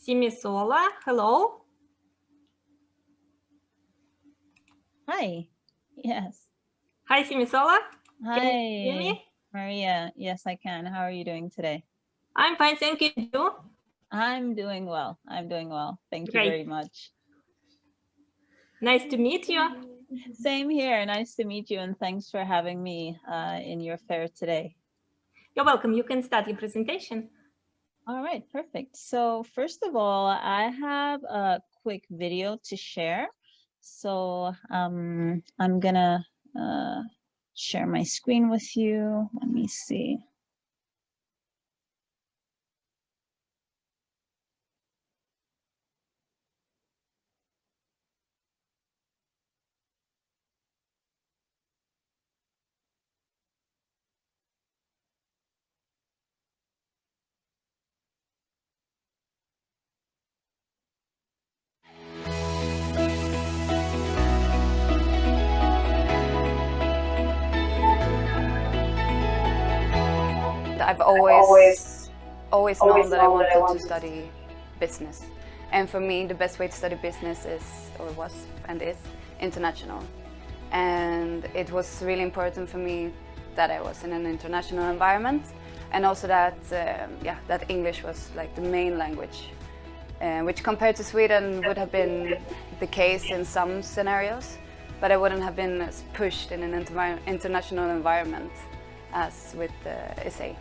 Simisola, hello. Hi, yes. Hi, Simisola. Hi, Maria. Yes, I can. How are you doing today? I'm fine, thank you. I'm doing well. I'm doing well. Thank Great. you very much. Nice to meet you. Same here. Nice to meet you and thanks for having me uh, in your fair today. You're welcome. You can start your presentation. All right, perfect. So first of all, I have a quick video to share. So um, I'm gonna uh, share my screen with you. Let me see. I've always, always, known that I wanted to study business. And for me, the best way to study business is, or was, and is, international. And it was really important for me that I was in an international environment and also that, um, yeah, that English was like the main language, uh, which compared to Sweden would have been the case in some scenarios, but I wouldn't have been as pushed in an international environment as with uh, SA.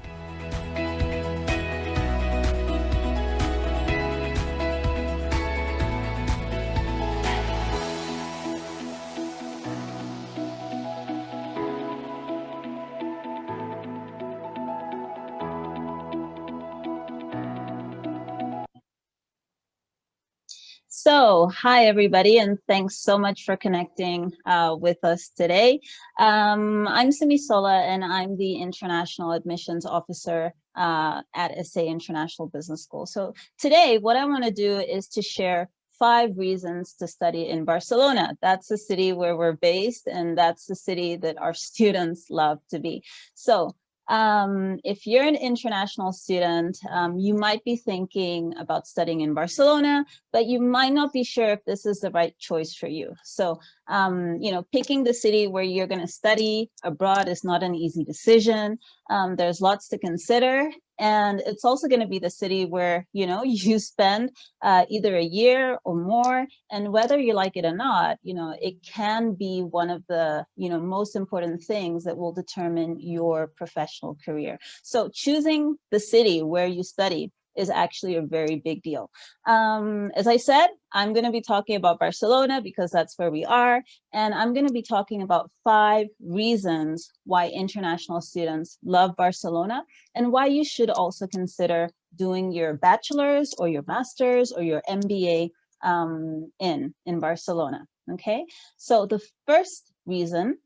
So, hi everybody, and thanks so much for connecting uh, with us today. Um, I'm Simisola, and I'm the International Admissions Officer uh, at SA International Business School. So today, what I want to do is to share five reasons to study in Barcelona. That's the city where we're based, and that's the city that our students love to be. So um, if you're an international student, um, you might be thinking about studying in Barcelona, but you might not be sure if this is the right choice for you. So, um, you know, picking the city where you're going to study abroad is not an easy decision. Um, there's lots to consider. And it's also going to be the city where, you know, you spend uh, either a year or more. And whether you like it or not, you know, it can be one of the, you know, most important things that will determine your professional career. So choosing the city where you study is actually a very big deal. Um, as I said, I'm going to be talking about Barcelona because that's where we are. And I'm going to be talking about five reasons why international students love Barcelona and why you should also consider doing your bachelor's or your master's or your MBA um, in, in Barcelona. Okay, so the first reason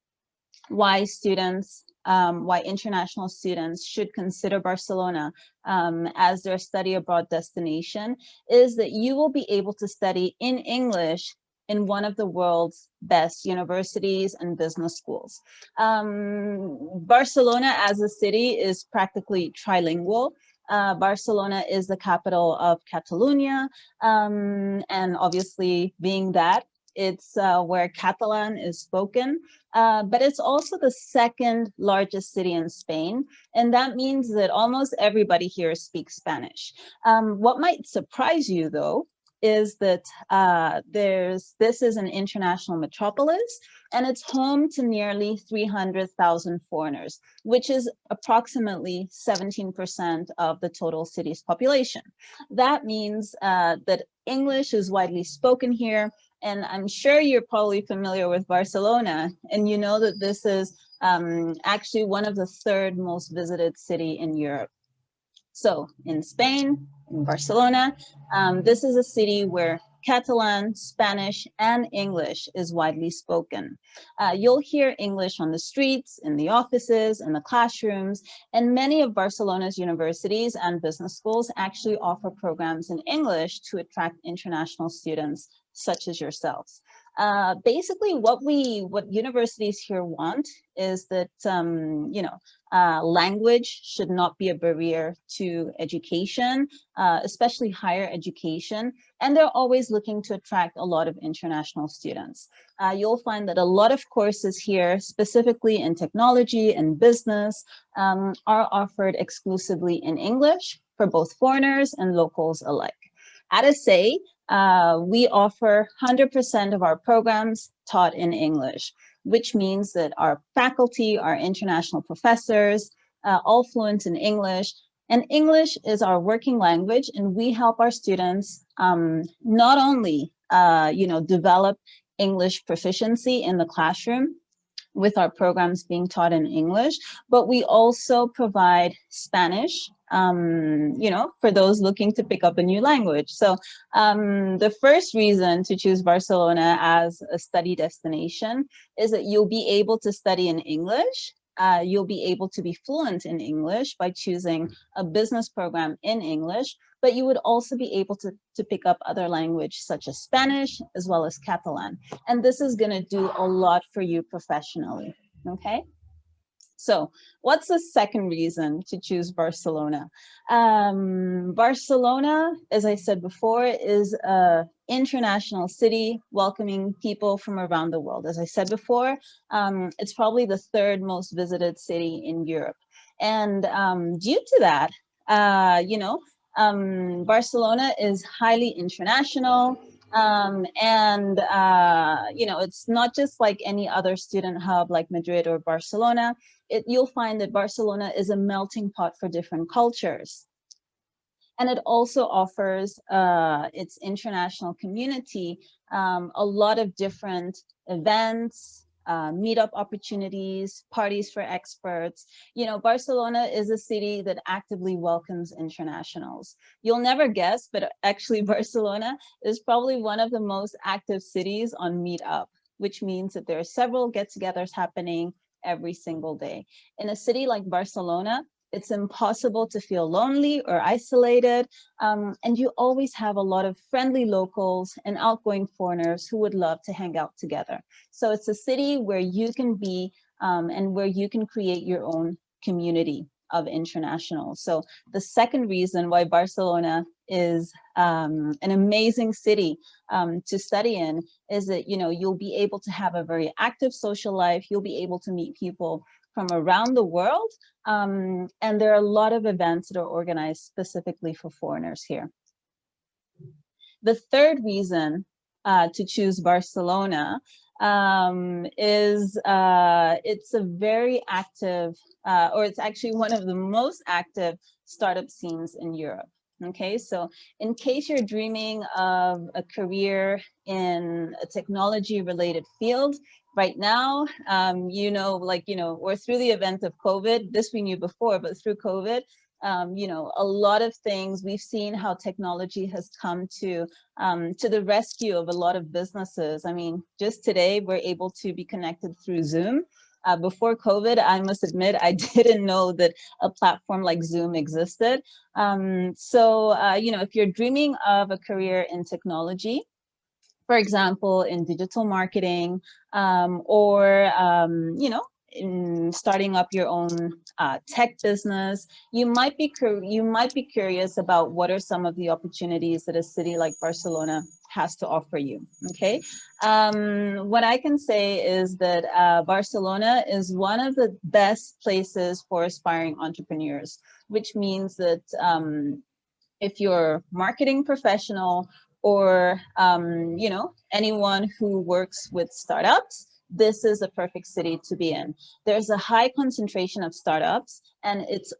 why students um, why international students should consider Barcelona um, as their study abroad destination is that you will be able to study in English in one of the world's best universities and business schools. Um, Barcelona as a city is practically trilingual. Uh, Barcelona is the capital of Catalonia, um, and obviously being that, it's uh, where Catalan is spoken, uh, but it's also the second largest city in Spain. And that means that almost everybody here speaks Spanish. Um, what might surprise you though, is that uh, there's this is an international metropolis and it's home to nearly 300,000 foreigners, which is approximately 17% of the total city's population. That means uh, that English is widely spoken here and I'm sure you're probably familiar with Barcelona, and you know that this is um, actually one of the third most visited city in Europe. So in Spain, in Barcelona, um, this is a city where Catalan, Spanish, and English is widely spoken. Uh, you'll hear English on the streets, in the offices, in the classrooms, and many of Barcelona's universities and business schools actually offer programs in English to attract international students such as yourselves. Uh, basically, what we, what universities here want is that, um, you know, uh, language should not be a barrier to education, uh, especially higher education. And they're always looking to attract a lot of international students. Uh, you'll find that a lot of courses here, specifically in technology and business, um, are offered exclusively in English for both foreigners and locals alike. At SA, uh, we offer 100% of our programs taught in English which means that our faculty, our international professors, uh, all fluent in English. And English is our working language, and we help our students um, not only, uh, you know, develop English proficiency in the classroom, with our programs being taught in English, but we also provide Spanish, um, you know, for those looking to pick up a new language. So um, the first reason to choose Barcelona as a study destination is that you'll be able to study in English uh, you'll be able to be fluent in English by choosing a business program in English, but you would also be able to, to pick up other language such as Spanish as well as Catalan. And this is gonna do a lot for you professionally, okay? So what's the second reason to choose Barcelona? Um, Barcelona, as I said before, is a international city welcoming people from around the world. As I said before, um, it's probably the third most visited city in Europe. And um, due to that, uh, you know, um, Barcelona is highly international. Um, and, uh, you know, it's not just like any other student hub like Madrid or Barcelona. It, you'll find that Barcelona is a melting pot for different cultures. And it also offers uh, its international community um, a lot of different events, uh, meetup opportunities, parties for experts. You know, Barcelona is a city that actively welcomes internationals. You'll never guess, but actually Barcelona is probably one of the most active cities on Meetup, which means that there are several get-togethers happening every single day. In a city like Barcelona, it's impossible to feel lonely or isolated. Um, and you always have a lot of friendly locals and outgoing foreigners who would love to hang out together. So it's a city where you can be um, and where you can create your own community of internationals. So the second reason why Barcelona is um, an amazing city um, to study in is that, you know, you'll be able to have a very active social life. You'll be able to meet people from around the world. Um, and there are a lot of events that are organized specifically for foreigners here. The third reason uh, to choose Barcelona um, is uh, it's a very active, uh, or it's actually one of the most active startup scenes in Europe. Okay, so in case you're dreaming of a career in a technology related field, right now, um, you know, like, you know, or through the event of COVID, this we knew before, but through COVID, um, you know, a lot of things we've seen how technology has come to um, to the rescue of a lot of businesses. I mean, just today we're able to be connected through Zoom. Uh, before COVID, I must admit, I didn't know that a platform like Zoom existed. Um, so, uh, you know, if you're dreaming of a career in technology, for example, in digital marketing um, or, um, you know, in starting up your own uh, tech business, you might be you might be curious about what are some of the opportunities that a city like Barcelona has to offer you. Okay, um, what I can say is that uh, Barcelona is one of the best places for aspiring entrepreneurs, which means that um, if you're marketing professional or, um, you know, anyone who works with startups, this is a perfect city to be in. There's a high concentration of startups and it's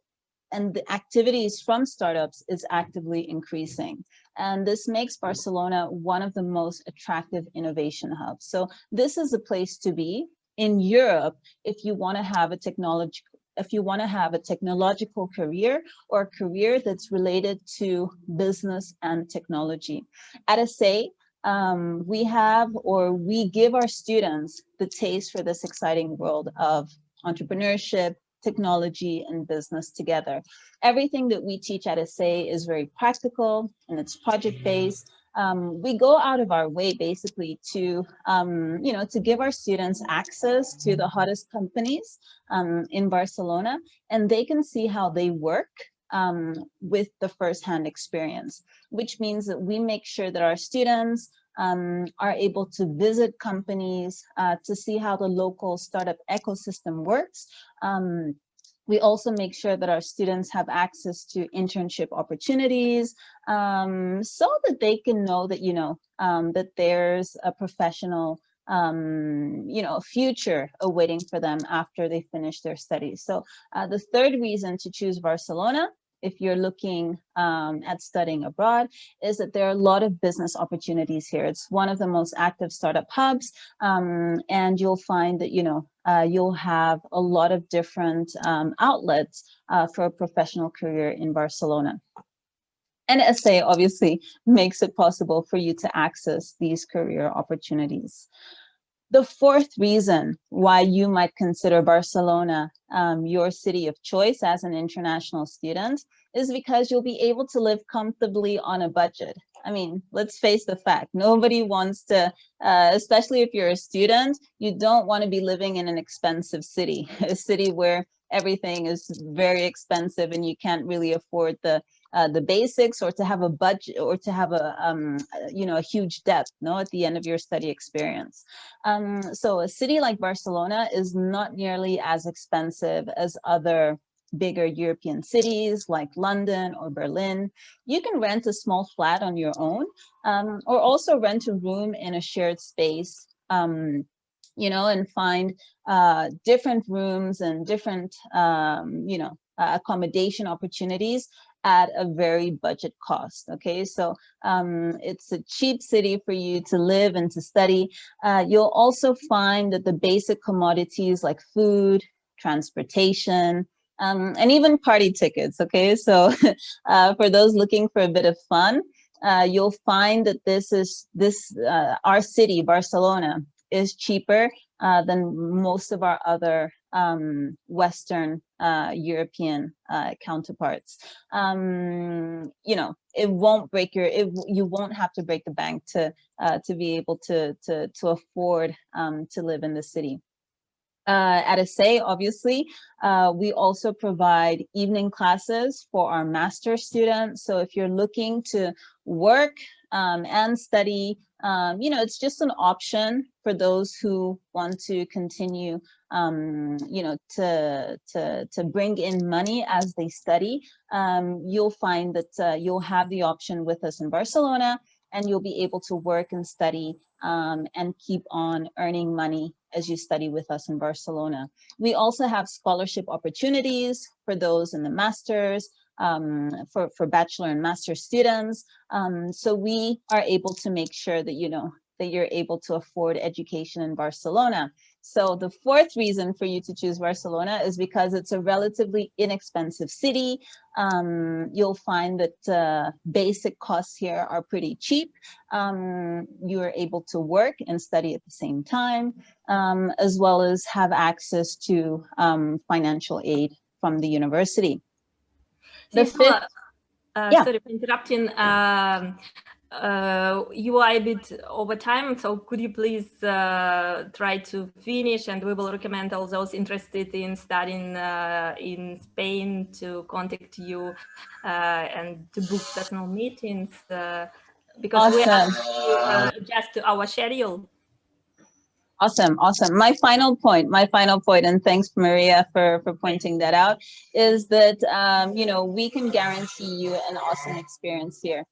and the activities from startups is actively increasing. And this makes Barcelona one of the most attractive innovation hubs. So this is a place to be in Europe if you want to have a technology if you want to have a technological career or a career that's related to business and technology. At a SA, um, we have or we give our students the taste for this exciting world of entrepreneurship, technology and business together. Everything that we teach at SA is very practical and it's project based. um, we go out of our way basically to, um, you know, to give our students access to the hottest companies um, in Barcelona, and they can see how they work um, with the firsthand experience, which means that we make sure that our students um, are able to visit companies uh, to see how the local startup ecosystem works. Um, we also make sure that our students have access to internship opportunities um, so that they can know that, you know, um, that there's a professional, um, you know, future awaiting for them after they finish their studies. So uh, the third reason to choose Barcelona if you're looking um, at studying abroad is that there are a lot of business opportunities here. It's one of the most active startup hubs um, and you'll find that, you know, uh, you'll have a lot of different um, outlets uh, for a professional career in Barcelona. And SA obviously makes it possible for you to access these career opportunities. The fourth reason why you might consider Barcelona um, your city of choice as an international student is because you'll be able to live comfortably on a budget. I mean, let's face the fact, nobody wants to, uh, especially if you're a student, you don't want to be living in an expensive city, a city where everything is very expensive and you can't really afford the uh, the basics or to have a budget or to have a um, you know a huge debt no at the end of your study experience. Um, so a city like barcelona is not nearly as expensive as other bigger European cities like London or Berlin, you can rent a small flat on your own um, or also rent a room in a shared space um, you know, and find uh, different rooms and different, um, you know, uh, accommodation opportunities at a very budget cost. Okay, so um, it's a cheap city for you to live and to study. Uh, you'll also find that the basic commodities like food, transportation, um, and even party tickets. Okay, so uh, for those looking for a bit of fun, uh, you'll find that this is this uh, our city, Barcelona, is cheaper uh, than most of our other um, Western uh, European uh, counterparts. Um, you know, it won't break your, it, you won't have to break the bank to uh, to be able to to to afford um, to live in the city. Uh, at SA, obviously, uh, we also provide evening classes for our master students. So if you're looking to work um, and study, um, you know, it's just an option for those who want to continue, um, you know, to, to, to bring in money as they study. Um, you'll find that uh, you'll have the option with us in Barcelona and you'll be able to work and study um, and keep on earning money as you study with us in Barcelona. We also have scholarship opportunities for those in the masters, um, for, for bachelor and master students. Um, so we are able to make sure that, you know, that you're able to afford education in Barcelona. So the fourth reason for you to choose Barcelona is because it's a relatively inexpensive city. Um, you'll find that uh, basic costs here are pretty cheap. Um, you are able to work and study at the same time, um, as well as have access to um, financial aid from the university. The fifth, uh, yeah. sorry for interrupting. Um, uh, you are a bit over time, so could you please uh, try to finish and we will recommend all those interested in studying uh, in Spain to contact you uh, and to book personal meetings uh, because awesome. we have to uh, adjust to our schedule. Awesome, awesome. My final point, my final point, and thanks Maria for, for pointing that out, is that, um, you know, we can guarantee you an awesome experience here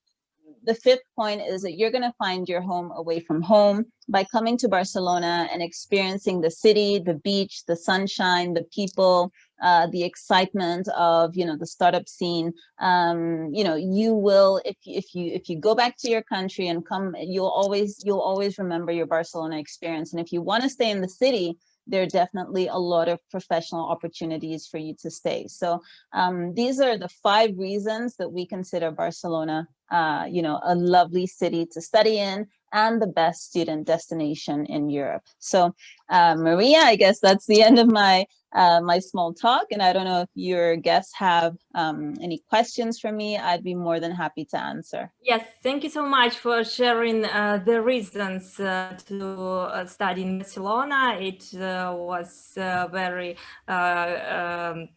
the fifth point is that you're going to find your home away from home by coming to Barcelona and experiencing the city, the beach, the sunshine, the people, uh, the excitement of, you know, the startup scene. Um, you know, you will, if, if you if you go back to your country and come, you'll always you'll always remember your Barcelona experience. And if you want to stay in the city, there are definitely a lot of professional opportunities for you to stay. So um, these are the five reasons that we consider Barcelona, uh, you know, a lovely city to study in and the best student destination in Europe. So uh, Maria, I guess that's the end of my uh, my small talk. And I don't know if your guests have um, any questions for me. I'd be more than happy to answer. Yes, thank you so much for sharing uh, the reasons uh, to uh, study in Barcelona. It uh, was uh, very um,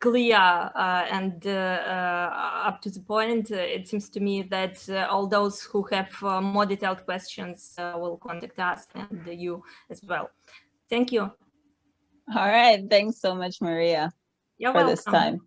clear uh, and uh, uh, up to the point. it seems to me that all those who have more detailed questions will contact us and you as well. Thank you. All right. Thanks so much, Maria, You're for welcome. this time.